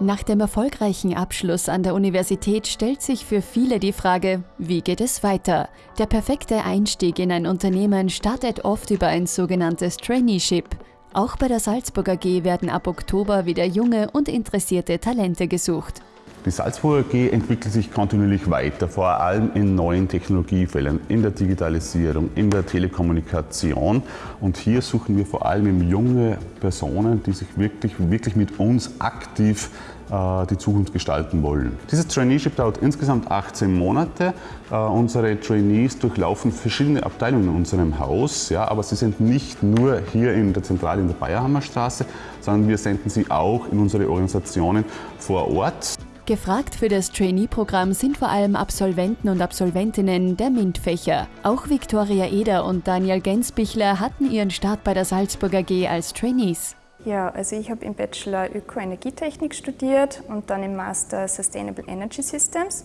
Nach dem erfolgreichen Abschluss an der Universität stellt sich für viele die Frage, wie geht es weiter? Der perfekte Einstieg in ein Unternehmen startet oft über ein sogenanntes Traineeship. Auch bei der Salzburg AG werden ab Oktober wieder junge und interessierte Talente gesucht. Die Salzburg AG entwickelt sich kontinuierlich weiter, vor allem in neuen Technologiefeldern, in der Digitalisierung, in der Telekommunikation. Und hier suchen wir vor allem junge Personen, die sich wirklich, wirklich mit uns aktiv die Zukunft gestalten wollen. Dieses Traineeship dauert insgesamt 18 Monate. Äh, unsere Trainees durchlaufen verschiedene Abteilungen in unserem Haus, ja, aber sie sind nicht nur hier in der Zentrale in der Bayerhammerstraße, sondern wir senden sie auch in unsere Organisationen vor Ort. Gefragt für das Trainee-Programm sind vor allem Absolventen und Absolventinnen der MINT-Fächer. Auch Viktoria Eder und Daniel Gensbichler hatten ihren Start bei der Salzburg AG als Trainees. Ja, also ich habe im Bachelor Ökoenergietechnik studiert und dann im Master Sustainable Energy Systems.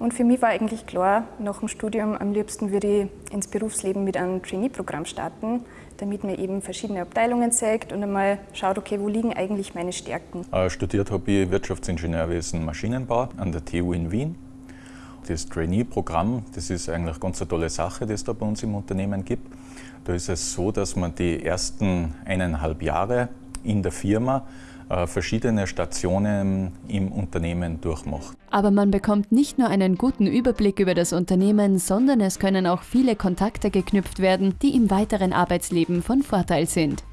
Und für mich war eigentlich klar, nach dem Studium am liebsten würde ich ins Berufsleben mit einem Trainee-Programm starten, damit man eben verschiedene Abteilungen zeigt und einmal schaut, okay, wo liegen eigentlich meine Stärken. Äh, studiert habe ich Wirtschaftsingenieurwesen Maschinenbau an der TU in Wien. Das Trainee-Programm, das ist eigentlich ganz eine tolle Sache, die es da bei uns im Unternehmen gibt. Da ist es so, dass man die ersten eineinhalb Jahre in der Firma äh, verschiedene Stationen im Unternehmen durchmacht. Aber man bekommt nicht nur einen guten Überblick über das Unternehmen, sondern es können auch viele Kontakte geknüpft werden, die im weiteren Arbeitsleben von Vorteil sind.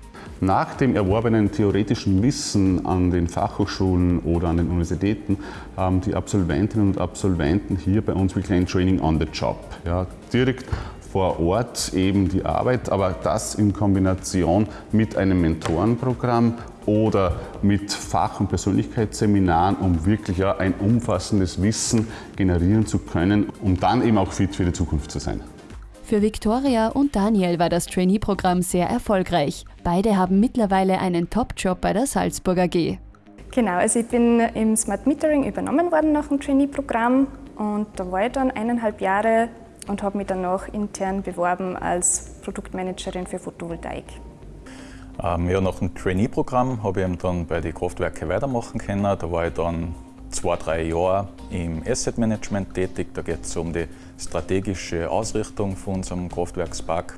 Nach dem erworbenen theoretischen Wissen an den Fachhochschulen oder an den Universitäten haben die Absolventinnen und Absolventen hier bei uns wirklich ein Training on the Job. Ja, direkt vor Ort eben die Arbeit, aber das in Kombination mit einem Mentorenprogramm oder mit Fach- und Persönlichkeitsseminaren, um wirklich ja ein umfassendes Wissen generieren zu können, um dann eben auch fit für die Zukunft zu sein. Für Viktoria und Daniel war das Trainee-Programm sehr erfolgreich. Beide haben mittlerweile einen Top-Job bei der Salzburg AG. Genau, also ich bin im Smart Metering übernommen worden nach dem Trainee-Programm und da war ich dann eineinhalb Jahre und habe mich danach intern beworben als Produktmanagerin für Photovoltaik. Ähm, ja, nach dem Trainee-Programm habe ich dann bei den Kraftwerken weitermachen können. Da war ich dann zwei, drei Jahre im Asset Management tätig. Da geht es um die strategische Ausrichtung von unserem Kraftwerkspark.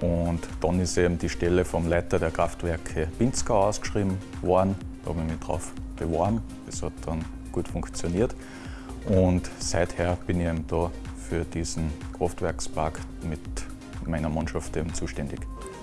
Und dann ist eben die Stelle vom Leiter der Kraftwerke Pinzgau ausgeschrieben worden. Da habe ich mich drauf beworben. Das hat dann gut funktioniert. Und seither bin ich eben da für diesen Kraftwerkspark mit meiner Mannschaft eben zuständig.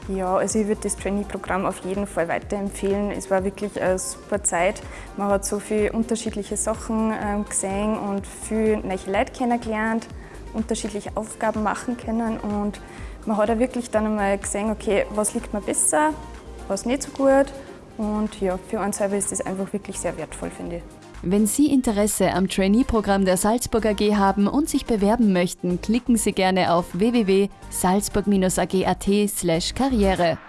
Ja, also ich würde das Trainee-Programm auf jeden Fall weiterempfehlen. Es war wirklich eine super Zeit. Man hat so viele unterschiedliche Sachen ähm, gesehen und viele neue Leute kennengelernt, unterschiedliche Aufgaben machen können und man hat auch wirklich dann einmal gesehen, okay, was liegt mir besser, was nicht so gut und ja, für uns selber ist das einfach wirklich sehr wertvoll, finde ich. Wenn Sie Interesse am Trainee-Programm der Salzburg AG haben und sich bewerben möchten, klicken Sie gerne auf www.salzburg-ag.at/karriere.